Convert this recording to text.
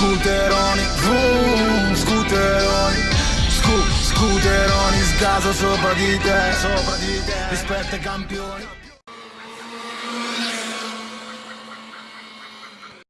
Scooteroni, vroom, scooteroni. Scu, scooteroni, sgaso sopra di te Sopra di te, rispetta i campioni.